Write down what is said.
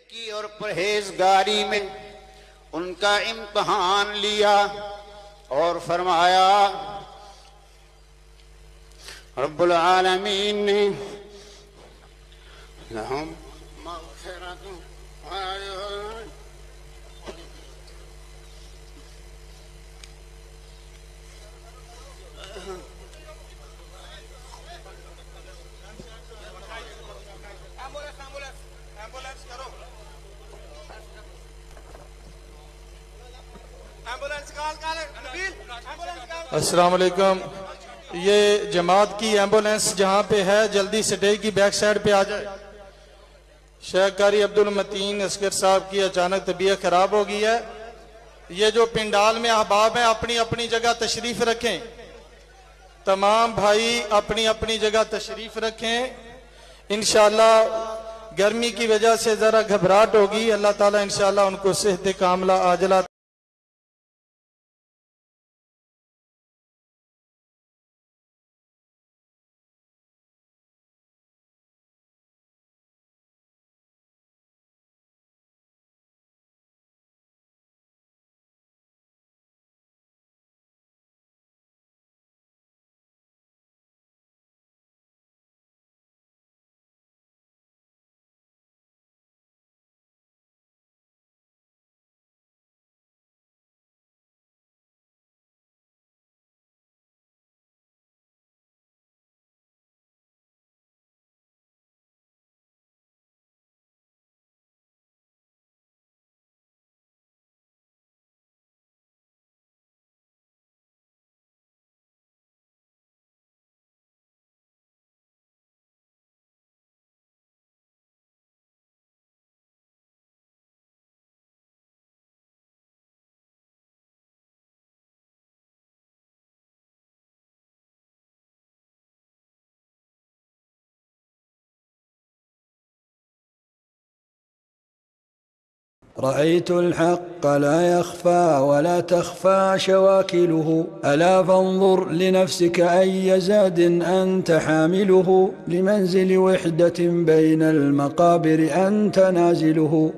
نیکی اور پرہیزگاری میں ان کا امتحان لیا اور فرمایا، رب العالمین نے لہم مغفرت السلام علیکم۔ یہ جماعت کی ایمبولینس جہاں پہ ہے، جلدی سٹے کی بیک سائڈ پہ آ جائے۔ شیخ کاری عبد المتین اسکر صاحب کی اچانک طبیعت خراب ہو گئی ہے۔ یہ جو پنڈال میں احباب ہیں، اپنی اپنی جگہ تشریف رکھیں۔ تمام بھائی اپنی اپنی جگہ تشریف رکھیں۔ انشاءاللہ گرمی کی وجہ سے ذرا گھبراہٹ ہوگی۔ اللہ تعالیٰ انشاءاللہ ان کو صحت کاملہ آجلہ رأيت الحق لا يخفى ولا تخفى شواكله. ألا فانظر لنفسك أي زاد أنت حامله. لمنزل وحدة بين المقابر أنت نازله.